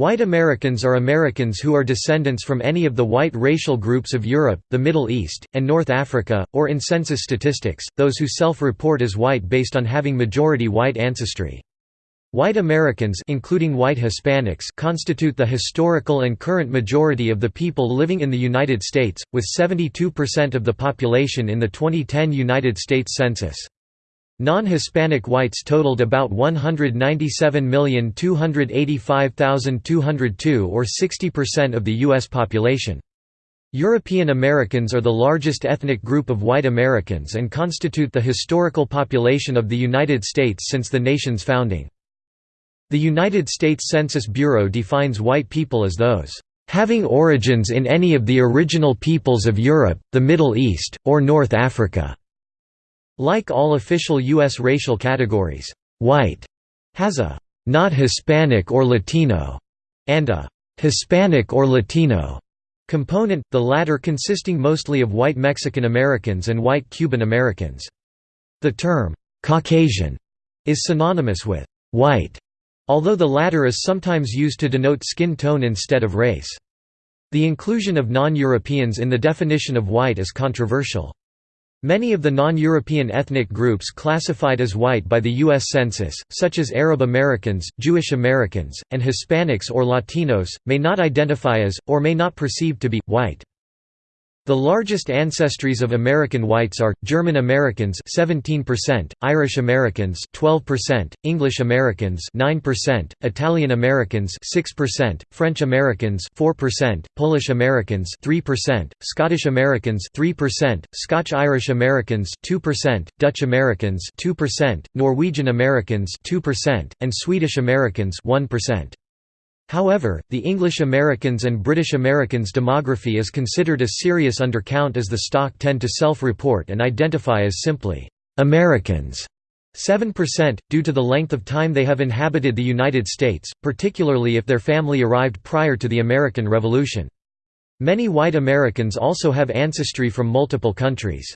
White Americans are Americans who are descendants from any of the white racial groups of Europe, the Middle East, and North Africa, or in census statistics, those who self-report as white based on having majority white ancestry. White Americans including white Hispanics constitute the historical and current majority of the people living in the United States, with 72% of the population in the 2010 United States Census. Non-Hispanic whites totaled about 197,285,202 or 60% of the U.S. population. European Americans are the largest ethnic group of white Americans and constitute the historical population of the United States since the nation's founding. The United States Census Bureau defines white people as those having origins in any of the original peoples of Europe, the Middle East, or North Africa. Like all official U.S. racial categories, white has a not Hispanic or Latino and a Hispanic or Latino component, the latter consisting mostly of white Mexican Americans and white Cuban Americans. The term Caucasian is synonymous with white, although the latter is sometimes used to denote skin tone instead of race. The inclusion of non-Europeans in the definition of white is controversial. Many of the non-European ethnic groups classified as white by the U.S. Census, such as Arab Americans, Jewish Americans, and Hispanics or Latinos, may not identify as, or may not perceive to be, white. The largest ancestries of American whites are, German Americans 17%, Irish Americans 12%, English Americans 9%, Italian Americans 6%, French Americans 4%, Polish Americans 3%, Scottish Americans 3%, Scotch-Irish Americans 2%, Dutch Americans 2%, Norwegian Americans 2%, and Swedish Americans 1%. However, the English Americans and British Americans demography is considered a serious undercount as the stock tend to self-report and identify as simply, "'Americans' 7%, due to the length of time they have inhabited the United States, particularly if their family arrived prior to the American Revolution. Many white Americans also have ancestry from multiple countries.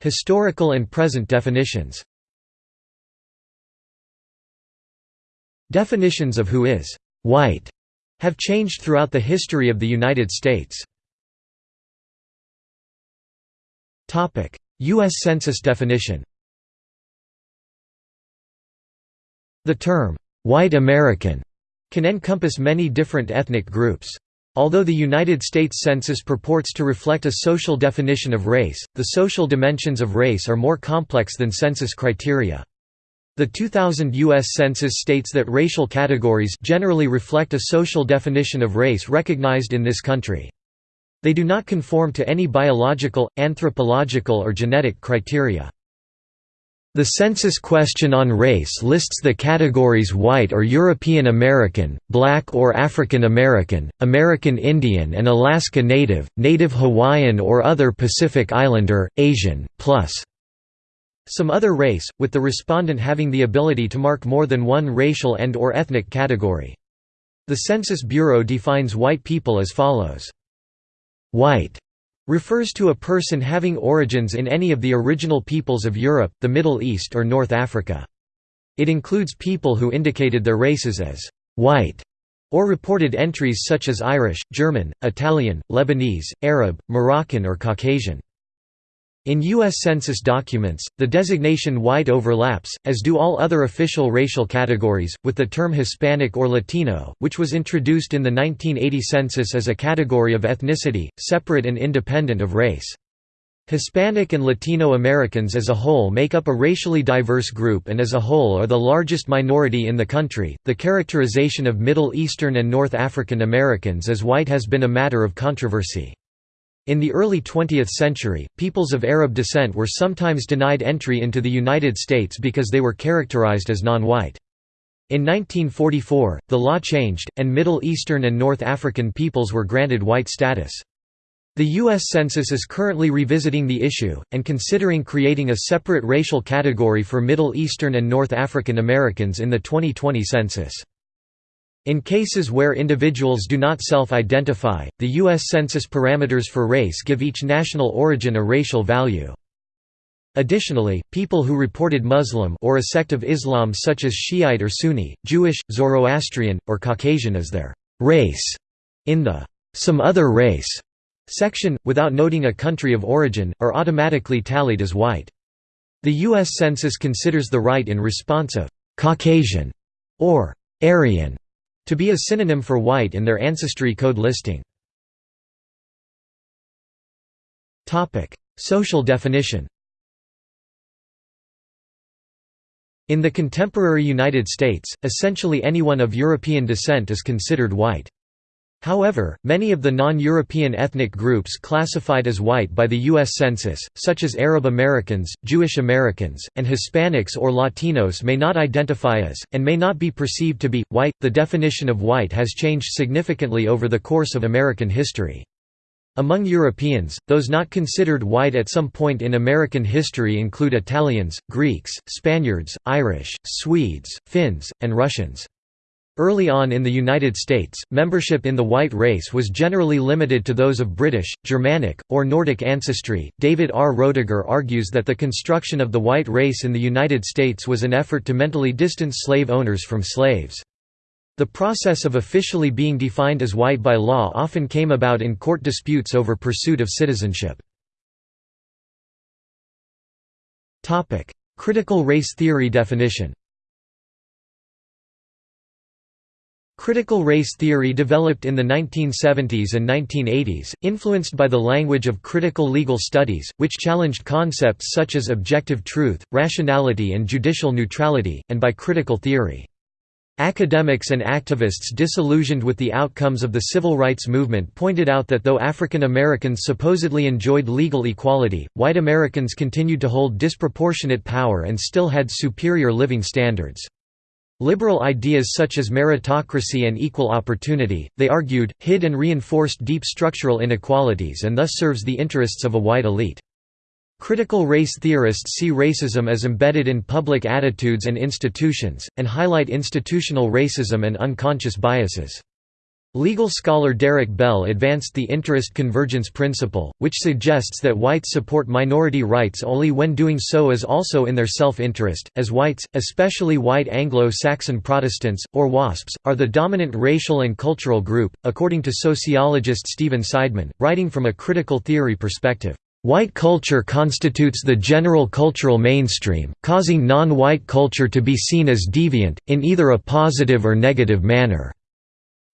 Historical and present definitions Definitions of who is «white» have changed throughout the history of the United States. U.S. Census definition The term, "'white American' can encompass many different ethnic groups. Although the United States Census purports to reflect a social definition of race, the social dimensions of race are more complex than census criteria. The 2000 U.S. Census states that racial categories generally reflect a social definition of race recognized in this country. They do not conform to any biological, anthropological or genetic criteria. The census question on race lists the categories white or European American, black or African American, American Indian and Alaska Native, Native Hawaiian or other Pacific Islander, Asian, plus some other race, with the respondent having the ability to mark more than one racial and or ethnic category. The Census Bureau defines white people as follows. White refers to a person having origins in any of the original peoples of Europe, the Middle East or North Africa. It includes people who indicated their races as white or reported entries such as Irish, German, Italian, Lebanese, Arab, Moroccan or Caucasian. In U.S. Census documents, the designation white overlaps, as do all other official racial categories, with the term Hispanic or Latino, which was introduced in the 1980 census as a category of ethnicity, separate and independent of race. Hispanic and Latino Americans as a whole make up a racially diverse group and as a whole are the largest minority in the country. The characterization of Middle Eastern and North African Americans as white has been a matter of controversy. In the early 20th century, peoples of Arab descent were sometimes denied entry into the United States because they were characterized as non-white. In 1944, the law changed, and Middle Eastern and North African peoples were granted white status. The U.S. Census is currently revisiting the issue, and considering creating a separate racial category for Middle Eastern and North African Americans in the 2020 census. In cases where individuals do not self-identify, the U.S. Census parameters for race give each national origin a racial value. Additionally, people who reported Muslim or a sect of Islam such as Shiite or Sunni, Jewish, Zoroastrian, or Caucasian as their race in the some other race section, without noting a country of origin, are automatically tallied as white. The U.S. Census considers the write in response of «Caucasian» or «Aryan» to be a synonym for white in their ancestry code listing. Social definition In the contemporary United States, essentially anyone of European descent is considered white. However, many of the non-European ethnic groups classified as white by the U.S. Census, such as Arab Americans, Jewish Americans, and Hispanics or Latinos may not identify as, and may not be perceived to be, white. The definition of white has changed significantly over the course of American history. Among Europeans, those not considered white at some point in American history include Italians, Greeks, Spaniards, Irish, Swedes, Finns, and Russians. Early on in the United States, membership in the white race was generally limited to those of British, Germanic, or Nordic ancestry. David R. Roediger argues that the construction of the white race in the United States was an effort to mentally distance slave owners from slaves. The process of officially being defined as white by law often came about in court disputes over pursuit of citizenship. Critical race theory definition Critical race theory developed in the 1970s and 1980s, influenced by the language of critical legal studies, which challenged concepts such as objective truth, rationality and judicial neutrality, and by critical theory. Academics and activists disillusioned with the outcomes of the civil rights movement pointed out that though African Americans supposedly enjoyed legal equality, white Americans continued to hold disproportionate power and still had superior living standards. Liberal ideas such as meritocracy and equal opportunity, they argued, hid and reinforced deep structural inequalities and thus serves the interests of a white elite. Critical race theorists see racism as embedded in public attitudes and institutions, and highlight institutional racism and unconscious biases. Legal scholar Derek Bell advanced the interest convergence principle, which suggests that whites support minority rights only when doing so is also in their self-interest, as whites, especially white Anglo-Saxon Protestants, or WASPs, are the dominant racial and cultural group, according to sociologist Stephen Seidman, writing from a critical theory perspective. White culture constitutes the general cultural mainstream, causing non-white culture to be seen as deviant, in either a positive or negative manner.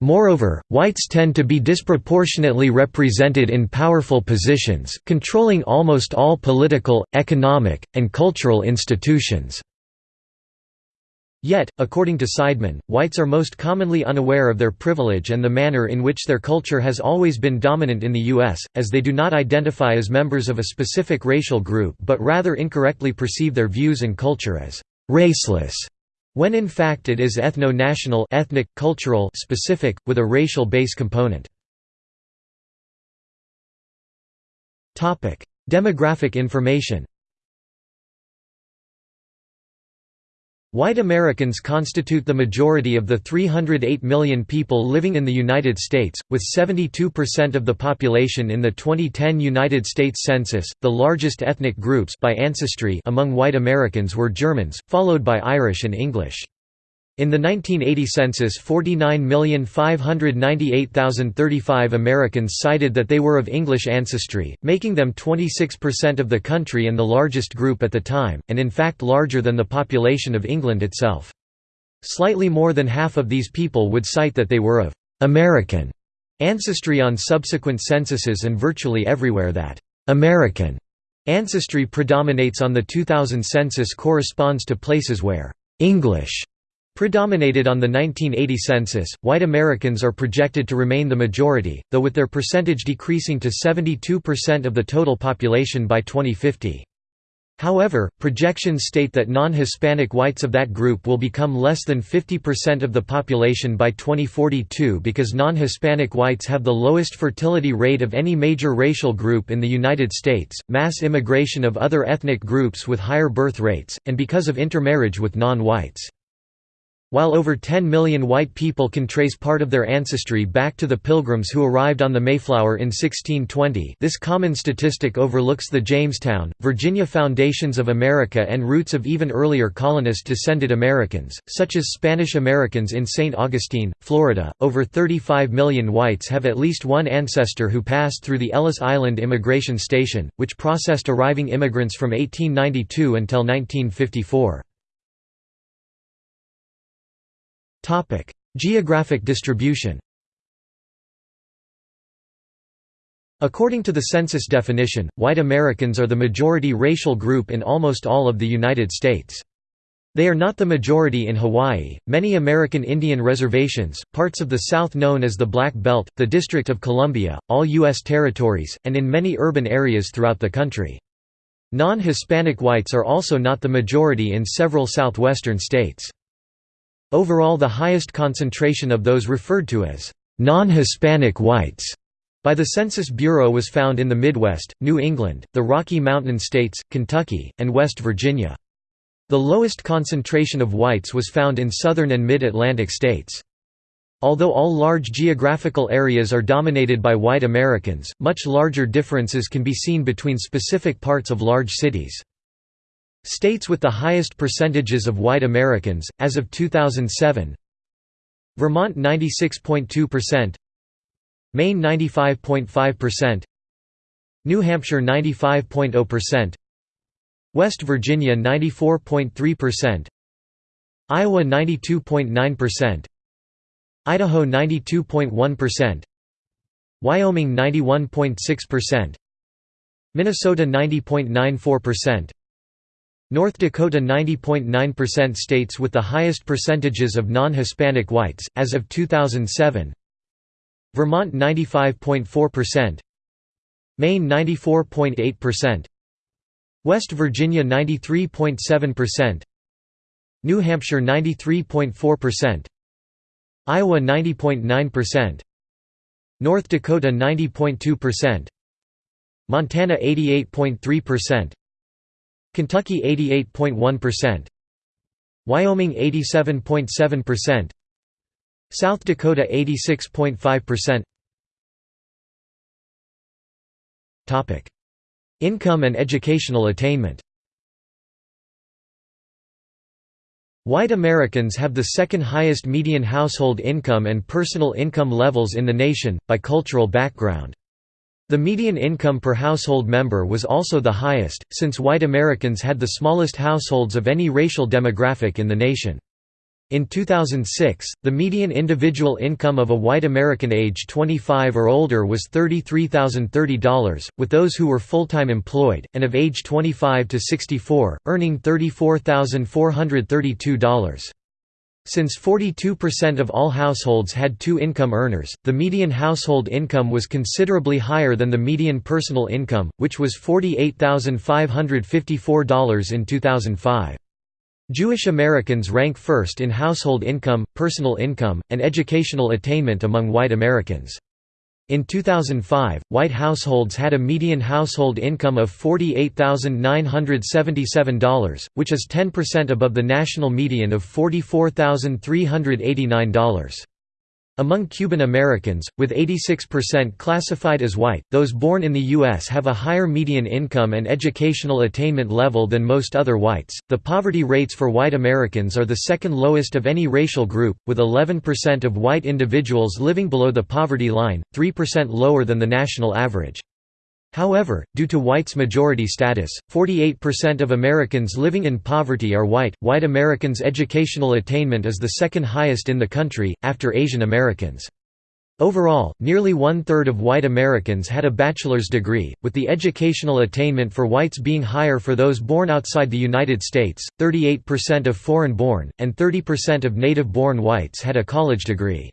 Moreover, whites tend to be disproportionately represented in powerful positions, controlling almost all political, economic, and cultural institutions. Yet, according to Seidman, whites are most commonly unaware of their privilege and the manner in which their culture has always been dominant in the U.S., as they do not identify as members of a specific racial group but rather incorrectly perceive their views and culture as «raceless», when in fact it is ethno-national ethnic, cultural specific, with a racial base component. Demographic information White Americans constitute the majority of the 308 million people living in the United States, with 72% of the population in the 2010 United States Census. The largest ethnic groups by ancestry among white Americans were Germans, followed by Irish and English. In the 1980 census 49,598,035 Americans cited that they were of English ancestry, making them 26% of the country and the largest group at the time, and in fact larger than the population of England itself. Slightly more than half of these people would cite that they were of «American» ancestry on subsequent censuses and virtually everywhere that «American» ancestry predominates on the 2000 census corresponds to places where «English» Predominated on the 1980 census, white Americans are projected to remain the majority, though with their percentage decreasing to 72% of the total population by 2050. However, projections state that non-Hispanic whites of that group will become less than 50% of the population by 2042 because non-Hispanic whites have the lowest fertility rate of any major racial group in the United States, mass immigration of other ethnic groups with higher birth rates, and because of intermarriage with non-whites. While over 10 million white people can trace part of their ancestry back to the Pilgrims who arrived on the Mayflower in 1620 this common statistic overlooks the Jamestown, Virginia foundations of America and roots of even earlier colonist-descended Americans, such as Spanish Americans in St. Augustine, Florida. Over 35 million whites have at least one ancestor who passed through the Ellis Island Immigration Station, which processed arriving immigrants from 1892 until 1954. Topic: Geographic distribution. According to the census definition, white Americans are the majority racial group in almost all of the United States. They are not the majority in Hawaii, many American Indian reservations, parts of the South known as the Black Belt, the District of Columbia, all U.S. territories, and in many urban areas throughout the country. Non-Hispanic whites are also not the majority in several southwestern states. Overall the highest concentration of those referred to as non-Hispanic whites by the Census Bureau was found in the Midwest, New England, the Rocky Mountain states, Kentucky, and West Virginia. The lowest concentration of whites was found in southern and mid-Atlantic states. Although all large geographical areas are dominated by white Americans, much larger differences can be seen between specific parts of large cities. States with the highest percentages of white Americans, as of 2007 Vermont 96.2% Maine 95.5% New Hampshire 95.0% West Virginia 94.3% Iowa 92.9% Idaho 92.1% Wyoming 91.6% Minnesota 90.94% North Dakota 90.9% states with the highest percentages of non-Hispanic whites, as of 2007 Vermont 95.4% Maine 94.8% West Virginia 93.7% New Hampshire 93.4% Iowa 90.9% North Dakota 90.2% Montana 88.3% Kentucky 88.1%, Wyoming 87.7%, South Dakota 86.5%. Topic: Income and educational attainment. White Americans have the second highest median household income and personal income levels in the nation, by cultural background. The median income per household member was also the highest, since white Americans had the smallest households of any racial demographic in the nation. In 2006, the median individual income of a white American age 25 or older was $33,030, with those who were full-time employed, and of age 25 to 64, earning $34,432. Since 42% of all households had two income earners, the median household income was considerably higher than the median personal income, which was $48,554 in 2005. Jewish Americans rank first in household income, personal income, and educational attainment among white Americans. In 2005, white households had a median household income of $48,977, which is 10% above the national median of $44,389. Among Cuban Americans, with 86% classified as white, those born in the U.S. have a higher median income and educational attainment level than most other whites. The poverty rates for white Americans are the second lowest of any racial group, with 11% of white individuals living below the poverty line, 3% lower than the national average. However, due to whites' majority status, 48% of Americans living in poverty are white. White Americans' educational attainment is the second highest in the country, after Asian Americans. Overall, nearly one-third of white Americans had a bachelor's degree, with the educational attainment for whites being higher for those born outside the United States, 38% of foreign-born, and 30% of native-born whites had a college degree.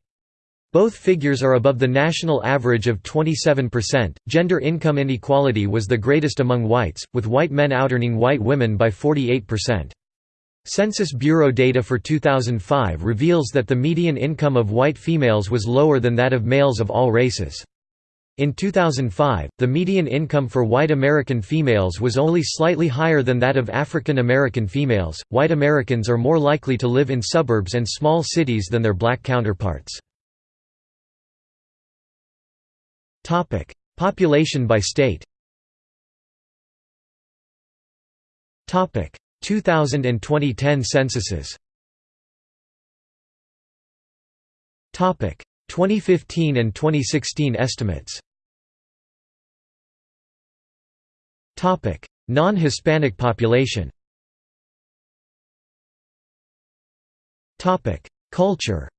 Both figures are above the national average of 27%. Gender income inequality was the greatest among whites, with white men outearning white women by 48%. Census Bureau data for 2005 reveals that the median income of white females was lower than that of males of all races. In 2005, the median income for white American females was only slightly higher than that of African American females. White Americans are more likely to live in suburbs and small cities than their black counterparts. Population by state. Topic: 2000 and 2010 censuses. Topic: 2015 and 2016 estimates. Non-Hispanic population Culture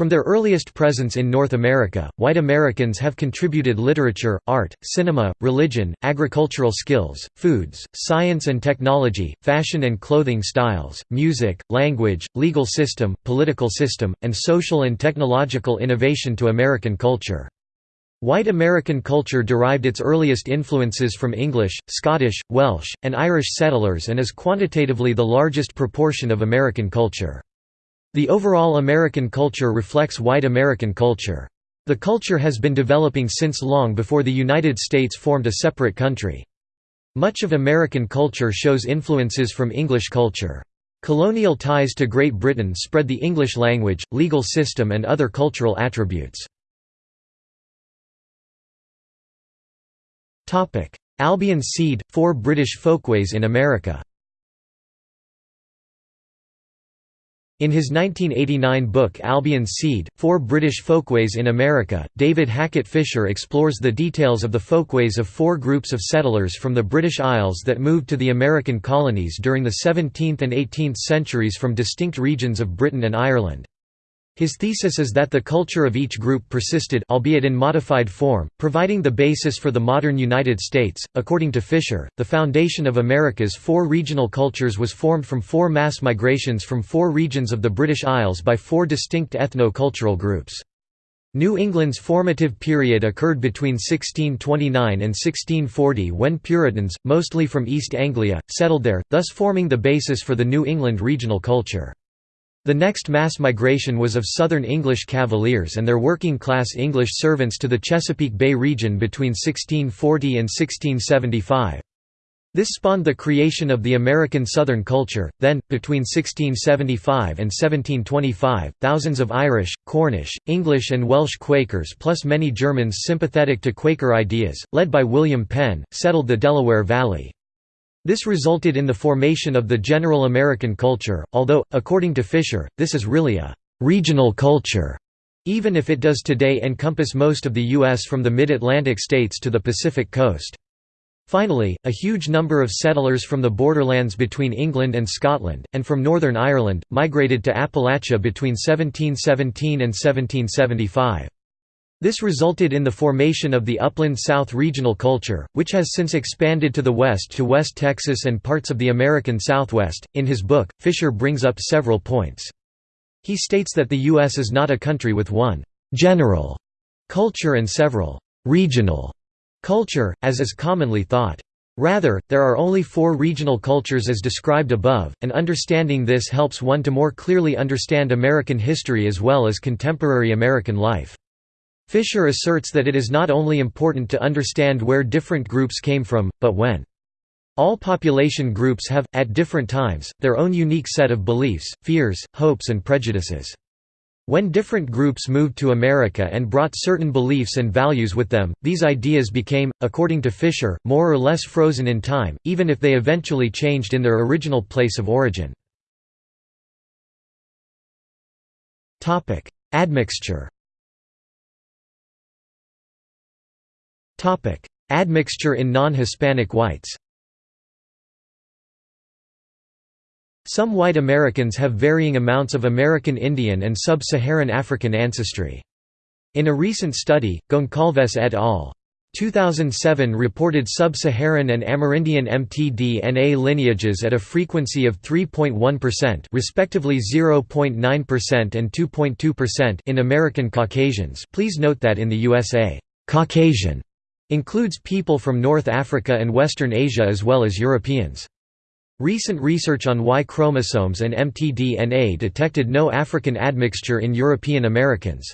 From their earliest presence in North America, white Americans have contributed literature, art, cinema, religion, agricultural skills, foods, science and technology, fashion and clothing styles, music, language, legal system, political system, and social and technological innovation to American culture. White American culture derived its earliest influences from English, Scottish, Welsh, and Irish settlers and is quantitatively the largest proportion of American culture. The overall American culture reflects white American culture. The culture has been developing since long before the United States formed a separate country. Much of American culture shows influences from English culture. Colonial ties to Great Britain spread the English language, legal system and other cultural attributes. Albion Seed – Four British Folkways in America In his 1989 book Albion Seed – Four British Folkways in America, David Hackett Fischer explores the details of the folkways of four groups of settlers from the British Isles that moved to the American colonies during the 17th and 18th centuries from distinct regions of Britain and Ireland. His thesis is that the culture of each group persisted albeit in modified form, providing the basis for the modern United States. According to Fischer, the foundation of America's four regional cultures was formed from four mass migrations from four regions of the British Isles by four distinct ethno-cultural groups. New England's formative period occurred between 1629 and 1640 when Puritans, mostly from East Anglia, settled there, thus forming the basis for the New England regional culture. The next mass migration was of Southern English Cavaliers and their working-class English servants to the Chesapeake Bay region between 1640 and 1675. This spawned the creation of the American Southern culture. Then, between 1675 and 1725, thousands of Irish, Cornish, English, and Welsh Quakers, plus many Germans sympathetic to Quaker ideas, led by William Penn, settled the Delaware Valley. This resulted in the formation of the general American culture, although, according to Fischer, this is really a «regional culture», even if it does today encompass most of the U.S. from the mid-Atlantic states to the Pacific coast. Finally, a huge number of settlers from the borderlands between England and Scotland, and from Northern Ireland, migrated to Appalachia between 1717 and 1775. This resulted in the formation of the Upland South regional culture, which has since expanded to the west to West Texas and parts of the American Southwest. In his book, Fischer brings up several points. He states that the U.S. is not a country with one general culture and several regional culture, as is commonly thought. Rather, there are only four regional cultures as described above, and understanding this helps one to more clearly understand American history as well as contemporary American life. Fischer asserts that it is not only important to understand where different groups came from, but when. All population groups have, at different times, their own unique set of beliefs, fears, hopes and prejudices. When different groups moved to America and brought certain beliefs and values with them, these ideas became, according to Fischer, more or less frozen in time, even if they eventually changed in their original place of origin. Admixture Admixture in non-Hispanic whites Some white Americans have varying amounts of American Indian and Sub-Saharan African ancestry. In a recent study, Goncalves et al. 2007 reported Sub-Saharan and Amerindian mtDNA lineages at a frequency of 3.1% respectively 0.9% and 2.2% in American Caucasians please note that in the USA, Caucasian Includes people from North Africa and Western Asia as well as Europeans. Recent research on Y chromosomes and mtDNA detected no African admixture in European Americans.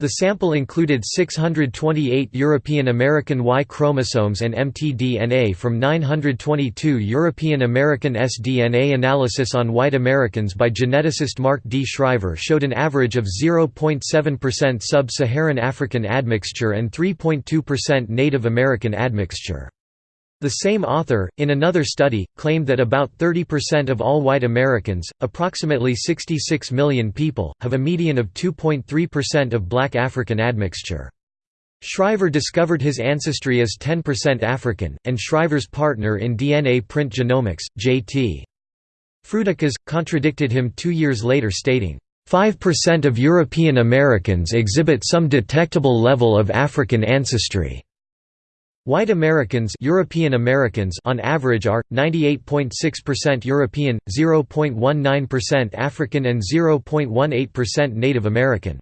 The sample included 628 European American Y chromosomes and mtDNA from 922 European American S-DNA analysis on white Americans by geneticist Mark D. Shriver showed an average of 0.7% sub-Saharan African admixture and 3.2% Native American admixture. The same author, in another study, claimed that about 30% of all white Americans, approximately 66 million people, have a median of 2.3% of black African admixture. Shriver discovered his ancestry as 10% African, and Shriver's partner in DNA print genomics, J.T. Frudakis, contradicted him two years later stating, 5% of European Americans exhibit some detectable level of African ancestry. White Americans European Americans on average are 98.6% European, 0.19% African and 0.18% Native American.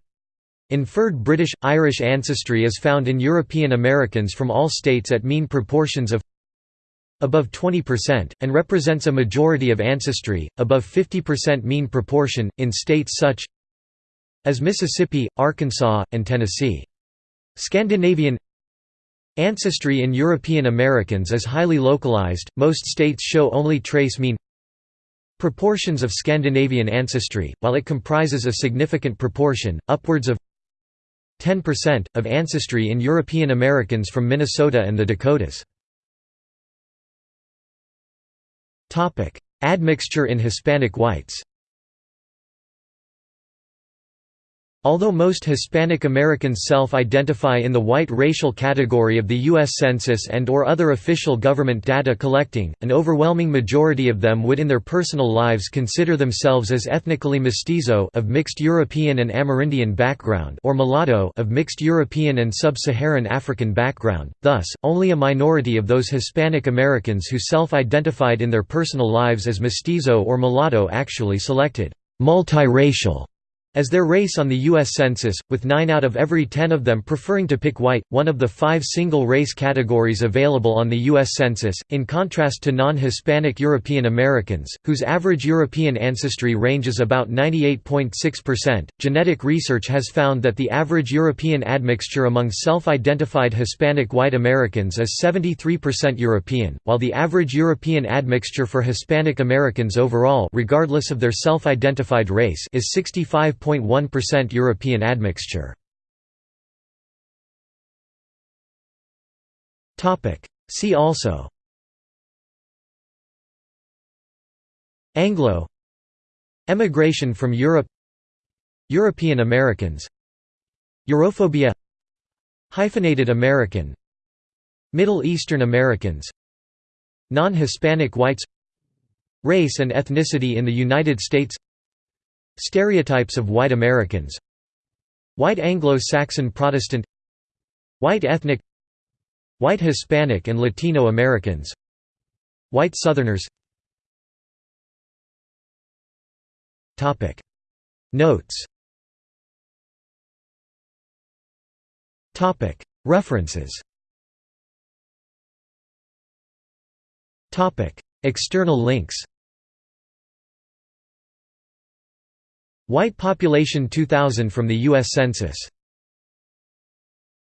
Inferred British Irish ancestry is found in European Americans from all states at mean proportions of above 20% and represents a majority of ancestry above 50% mean proportion in states such as Mississippi, Arkansas, and Tennessee. Scandinavian Ancestry in European Americans is highly localized, most states show only trace mean proportions of Scandinavian ancestry, while it comprises a significant proportion, upwards of 10%, of ancestry in European Americans from Minnesota and the Dakotas. Admixture in Hispanic whites Although most Hispanic Americans self-identify in the white racial category of the U.S. Census and or other official government data collecting, an overwhelming majority of them would in their personal lives consider themselves as ethnically mestizo of mixed European and Amerindian background or mulatto of mixed European and sub-Saharan African background, thus, only a minority of those Hispanic Americans who self-identified in their personal lives as mestizo or mulatto actually selected multiracial as their race on the U.S. Census, with 9 out of every 10 of them preferring to pick white, one of the five single-race categories available on the U.S. Census, in contrast to non-Hispanic European Americans, whose average European ancestry ranges about 98.6%. Genetic research has found that the average European admixture among self-identified Hispanic white Americans is 73% European, while the average European admixture for Hispanic Americans overall regardless of their self-identified race is 65 5.1% European admixture. See also Anglo Emigration from Europe European Americans Europhobia Hyphenated American Middle Eastern Americans Non-Hispanic whites Race and ethnicity in the United States Stereotypes of white Americans White Anglo-Saxon Protestant White ethnic White Hispanic and Latino Americans White Southerners. Notes. References. External links White population 2000 from the U.S. Census